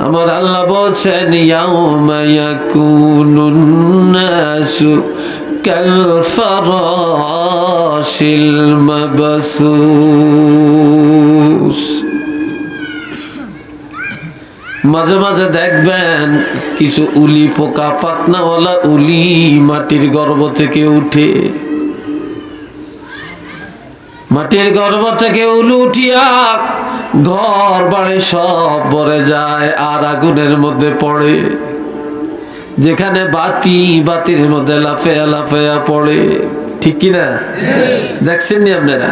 আমার আল্লাহ বলছেন মাঝে মাঝে দেখবেন, কিছু উলি পোকা পাতনাওয়ালা উলি মাটির গর্ভ থেকে উঠে মাটির গর্ভ থেকে উলুটিয়া ঘর বাড়ি সব ভরে যায় আর আগুনের মধ্যে পড়ে। যেখানে বাতি, বাতির মধ্যে লাফেয়া লাফেয়া পড়ে। ঠিক কিনা দেখছেন নি আপনারা?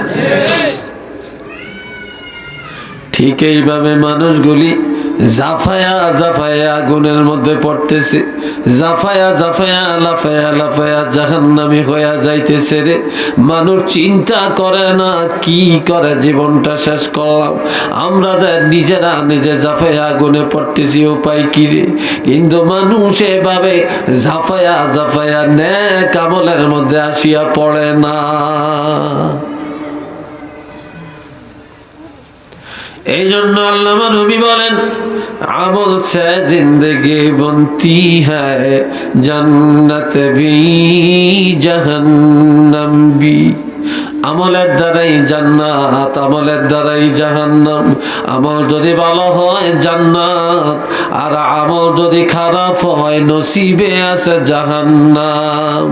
ঠিক এইভাবে মানুষগুলি জাফায়া জাফায়া আগুনের মধ্যে পড়তেছে। জাফায়া জাফায়া, লাফায়া লাফায়া জাহান্নামি হইয়া যাইতেছে রে। মানুষ চিন্তা করে না কি করে জীবনটা শেষ করলাম। আমরা যা নিজেরা নিজে জাফায়া আগুনে পড়তেছি, উপায় কি রে? কিন্তু মানুষ এভাবে জাফায়া জাফায়া ন্যাক আমলের মধ্যে আসিয়া পড়ে না। এই জন্য আল্লামা নবী বলেন আমল সে জিন্দগি বনতি হ্যায় জন্নত বি জাহান্নাম বি। আমলের দ্বারাই জান্নাত, আমলের দ্বারাই জাহান্নাম। আমল যদি ভালো হয় জান্নাত, আর আমল যদি খারাপ হয় নসিবে আছে জাহান্নাম।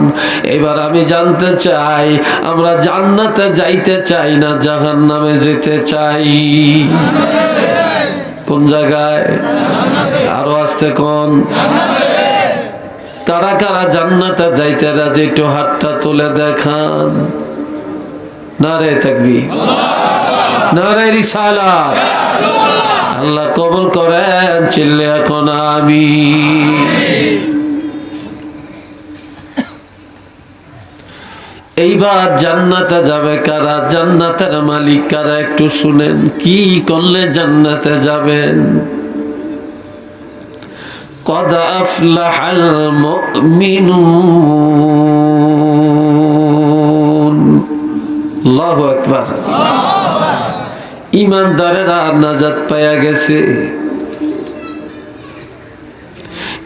এবার আমি জানতে চাই, আমরা জান্নাতে যাইতে চাই না জাহান্নামে যেতে চাই? কোন জায়গায়? আরও আসতে কোন? কারা কারা জান্নাতে যাইতে রাজি, একটু হাতটা তুলে দেখান। নারায় থাকবি নারায় রিসালা আল্লাহ কবল করেন, চিল্লে এখন আমি এইবার জান্নাতে যাবে কারা? জান্নাতের মালিক কারা? একটু শুনেন, কি করলে জান্নাতে যাবেন? কদা আফলাহাল মিনু আল্লাহ একবার ইমানদারেরা নাজাত পাইয়া গেছে।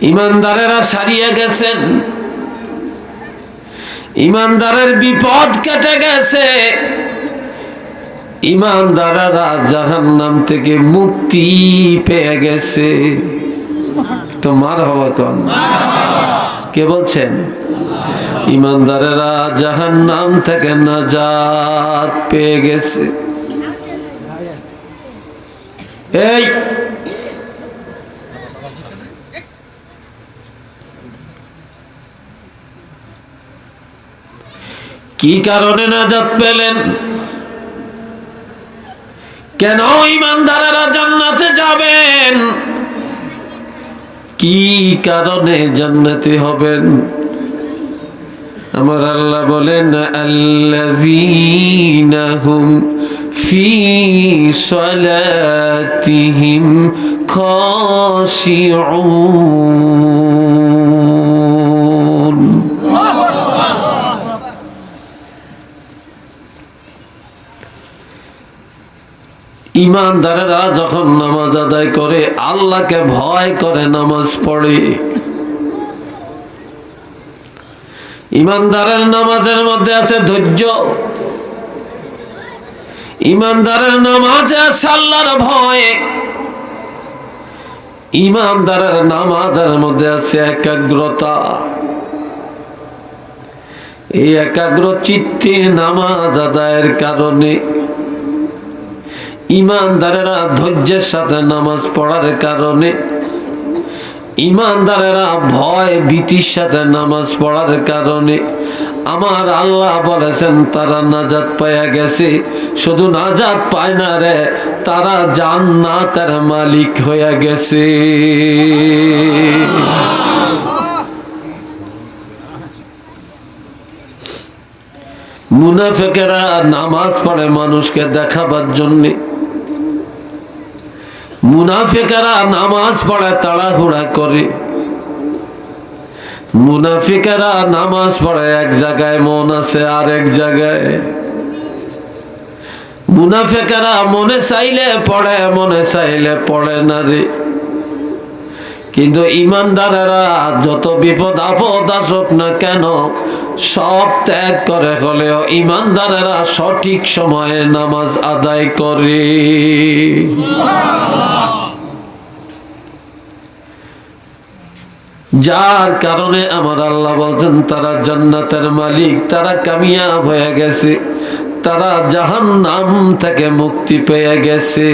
ইমানদারেরা সারিয়ে গেছেন। ইমানদারের বিপদ কেটে গেছে। ইমানদারেরা জাহান নাম থেকে মুক্তি পেয়ে গেছে। তোমার হওয়া কন কে বলছেন? ইমানদারেরা জাহান্নাম থেকে নাজাত পেয়ে গেছে। এই! কি কারণে নাজাত পেলেন? কেন ইমানদারেরা জান্নাতে যাবেন? কি কারণে জান্নাতে হবেন? আমার আল্লাহ বলেন আল্লাযীনা হুম ফি সালাতিহিম খাশিউন। ইমানদারেরা যখন নামাজ আদায় করে, আল্লাহকে ভয় করে নামাজ পড়ে। ইমানদারের নামাজের মধ্যে আছে ধৈর্য। ইমানদারের নামাজে আছে আল্লাহর ভয়। ইমানদারের নামাজের মধ্যে আছে একাগ্রতা। এই একাগ্র চিত্তে নামাজ আদায়ের কারণে ইমানদারেরা ধৈর্যের সাথে নামাজ পড়ার কারণে, ইমানদারেরা ভয়, ভীতির সাথে নামাজ পড়ার কারণে, আমার আল্লাহ বলেছেন, তারা নাজাত পাইয়া গেছে। শুধু নাজাত পায় না রে, তারা জান্নাতের মালিক হইয়া গেছে। মুনাফেকেরা নামাজ পড়ে মানুষকে দেখাবার জন্যে মুনাফিকারা নামাজ পড়ে, তাড়াহুড়া করে। মুনাফিকারা নামাজ পড়ে, এক জায়গায় মন আছে আর এক জায়গায়। মুনাফিকারা মনে চাইলে পড়ে, মনে চাইলে পড়ে না রে। কিন্তু ইমানদারেরা যত বিপদ আপদ আসুক না কেন, সব ত্যাগ করে হলেও ইমানদারেরা সঠিক সময়ে নামাজ আদায় করে। যার কারণে আমার আল্লাহ বলছেন, তারা জান্নাতের মালিক, তারা কামিয়াব হয়ে গেছে, তারা জাহান নাম থেকে মুক্তি পেয়ে গেছে।